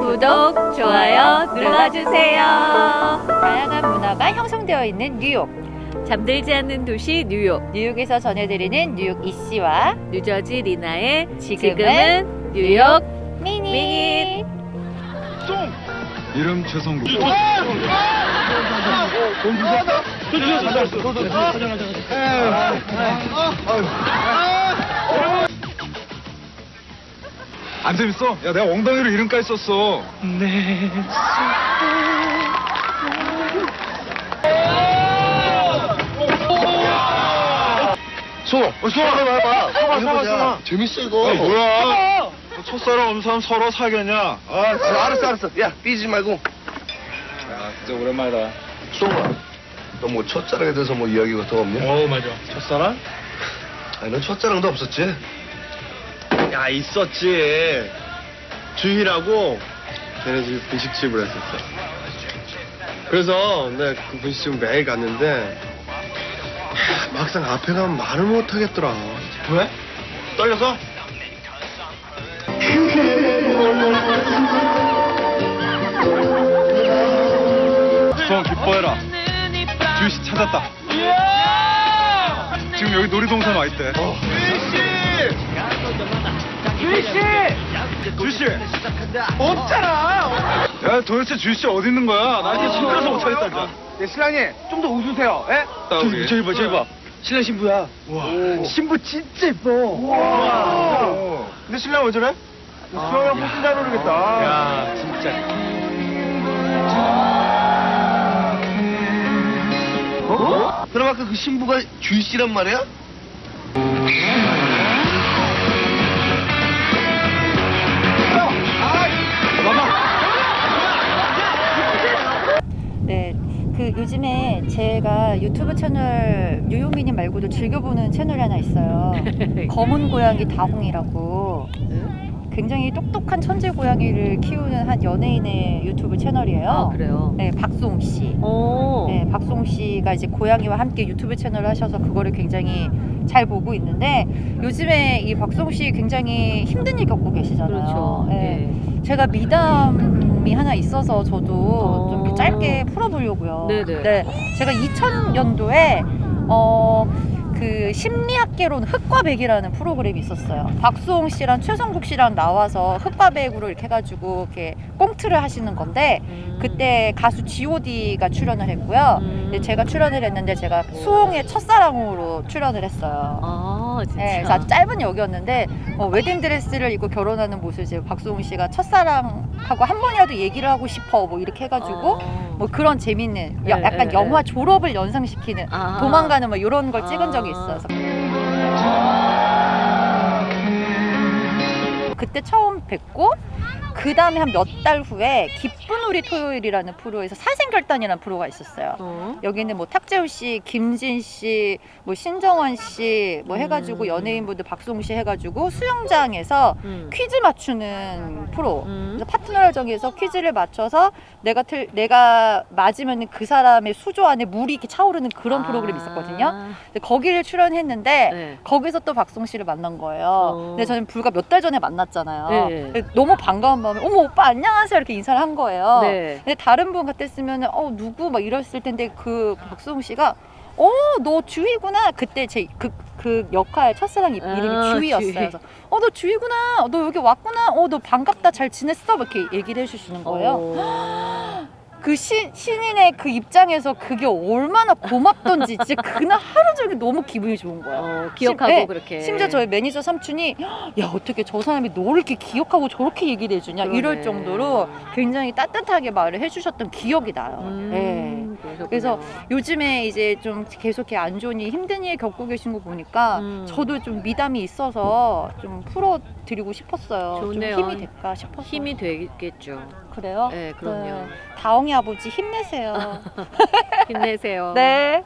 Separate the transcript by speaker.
Speaker 1: 구독, 좋아요 눌러주세요. 다양한 문화가 형성되어 있는 뉴욕.
Speaker 2: 잠들지 않는 도시 뉴욕
Speaker 1: 뉴욕에서 전해드리는 뉴욕 이씨와
Speaker 2: 뉴저지 리나의
Speaker 1: 지금은
Speaker 2: 지금은 뉴욕
Speaker 1: 미니.
Speaker 2: 미니.
Speaker 3: 이름 최성국. 안 재밌어? 야 내가 엉덩이로 이름까지 썼어. 네.
Speaker 4: 소, 소가 봐봐. 소가 소가 재밌어 이거.
Speaker 3: 아 뭐야? 첫사랑 없는 사람 서로 사귀었냐? 야
Speaker 4: 아, 진짜 알았어 알았어. 야 삐지 말고.
Speaker 3: 진짜 오랜만이다.
Speaker 4: 소가. 너뭐 첫사랑에 대해서 뭐 이야기 같은 거 없냐?
Speaker 3: 어 맞아. 첫사랑?
Speaker 4: 아니 너 첫사랑도 없었지?
Speaker 5: 야 있었지 주희라고 걔네 집 분식집을 했었어 그래서 내가 그 분식집 매일 갔는데 야, 막상 앞에 가면 말을 못 하겠더라
Speaker 4: 왜? 떨려서?
Speaker 3: 수원 기뻐해라. 주희 씨 찾았다. 지금 여기 놀이동산 와 있대. 주희 씨! 주희 씨! 없잖아! 야 도대체 주희 씨 어디 있는 거야? 나 이제 힘들어서 못 찾겠다 진짜.
Speaker 6: 네, 신랑님 좀 더 웃으세요. 예?
Speaker 3: 나 우리.
Speaker 5: 저기 봐 저기 봐
Speaker 6: 신랑 신부야. 신부 진짜 예뻐.
Speaker 3: 와.
Speaker 6: 근데 신랑 왜 저래? 수영이랑 훨씬 잘 어울리겠다.
Speaker 5: 야 진짜
Speaker 4: 어? 그럼 아까 그 신부가 주희 씨란 말이야?
Speaker 1: 그 요즘에 제가 유튜브 채널 미니 말고도 즐겨보는 채널이 하나 있어요. 검은 고양이 다홍이라고. 굉장히 똑똑한 천재 고양이를 키우는 한 연예인의 유튜브 채널이에요.
Speaker 2: 아 그래요
Speaker 1: 네, 박송 씨.
Speaker 2: 오
Speaker 1: 네, 박송 씨가 이제 고양이와 함께 유튜브 채널을 하셔서 그거를 굉장히 잘 보고 있는데 요즘에 이 박송 씨 굉장히 힘든 일 겪고 계시잖아요.
Speaker 2: 그렇죠
Speaker 1: 네.
Speaker 2: 예.
Speaker 1: 제가 미담이 하나 있어서 저도
Speaker 2: 어.
Speaker 1: 좀 짧게 풀어보려고요.
Speaker 2: 네네.
Speaker 1: 네, 제가 2000년도에 어. 그 심리학개론 흑과 백이라는 프로그램이 있었어요. 박수홍 씨랑 최성국 씨랑 나와서 흑과 백으로 이렇게 해가지고 이렇게 꽁트를 하시는 건데
Speaker 2: 음.
Speaker 1: 그때 가수 G.O.D가 출연을 했고요.
Speaker 2: 음.
Speaker 1: 근데 제가 출연을 했는데 제가 수홍의 첫사랑으로 출연을 했어요.
Speaker 2: 아 진짜
Speaker 1: 네, 그래서 아주 짧은 역이었는데 어, 웨딩 드레스를 입고 결혼하는 모습을 이제 박수홍 씨가 첫사랑하고 한 번이라도 얘기를 하고 싶어 뭐 이렇게 해가지고
Speaker 2: 아.
Speaker 1: 뭐 그런 재밌는 여-
Speaker 2: 네,
Speaker 1: 약간
Speaker 2: 네,
Speaker 1: 영화
Speaker 2: 네.
Speaker 1: 졸업을 연상시키는
Speaker 2: 아.
Speaker 1: 도망가는 뭐 이런 걸 찍은
Speaker 2: 아.
Speaker 1: 적이 있어요. 그때 처음 뵙고 그 다음에 한 몇 달 후에 기쁜 우리 토요일이라는 프로에서 사생결단이라는 프로가 있었어요.
Speaker 2: 어?
Speaker 1: 여기는 뭐 탁재훈 씨, 김진 씨, 뭐 신정원 씨, 뭐 해가지고
Speaker 2: 음.
Speaker 1: 연예인분들 박송 씨 해가지고 수영장에서
Speaker 2: 음.
Speaker 1: 퀴즈 맞추는 프로.
Speaker 2: 음.
Speaker 1: 그래서 파트너를 정해서 퀴즈를 맞춰서 내가 틀 내가 맞으면 그 사람의 수조 안에 물이 이렇게 차오르는 그런
Speaker 2: 아.
Speaker 1: 프로그램이 있었거든요. 근데 거기를 출연했는데
Speaker 2: 네.
Speaker 1: 거기서 또 박송 씨를 만난 거예요.
Speaker 2: 어.
Speaker 1: 근데 저는 불과 몇 달 전에 만났잖아요.
Speaker 2: 네.
Speaker 1: 근데 너무 반 가운 마음에 어머 오빠 안녕하세요 이렇게 인사를 한 거예요.
Speaker 2: 네.
Speaker 1: 근데 다른 분 같았으면 어 누구 막 이랬을 텐데 그 박수홍 씨가 어 너 주희구나 그때 제그 그 역할 첫사랑 이- 이름이
Speaker 2: 아,
Speaker 1: 주희였어요.
Speaker 2: 주희.
Speaker 1: 그래서 어너 주희구나. 어, 너 여기 왔구나. 어 너 반갑다. 잘 지냈어? 막 이렇게 얘기를 해주시는 거예요.
Speaker 2: 어.
Speaker 1: 그 시, 신인의 그 입장에서 그게 얼마나 고맙던지 진짜 그날 하루 종일 너무 기분이 좋은 거야.
Speaker 2: 어, 기억하고
Speaker 1: 심- 네.
Speaker 2: 그렇게
Speaker 1: 심지어 저희 매니저 삼촌이 야 어떻게 저 사람이 너를 이렇게 기억하고 저렇게 얘기를 해주냐 이럴
Speaker 2: 그러네.
Speaker 1: 정도로 굉장히 따뜻하게 말을 해주셨던 기억이 나요.
Speaker 2: 음,
Speaker 1: 네.
Speaker 2: 그러셨구나.
Speaker 1: 그래서 요즘에 이제 좀 계속 이렇게 안 좋은 일, 힘든 일 겪고 계신 거 보니까
Speaker 2: 음.
Speaker 1: 저도 좀 미담이 있어서 좀 풀어드리고 싶었어요.
Speaker 2: 좋네요.
Speaker 1: 좀 힘이 될까 싶어서.
Speaker 2: 힘이 되겠죠.
Speaker 1: 그래요?
Speaker 2: 네, 그럼요.
Speaker 1: 다홍이 아버지 힘내세요.
Speaker 2: 힘내세요.
Speaker 1: 네.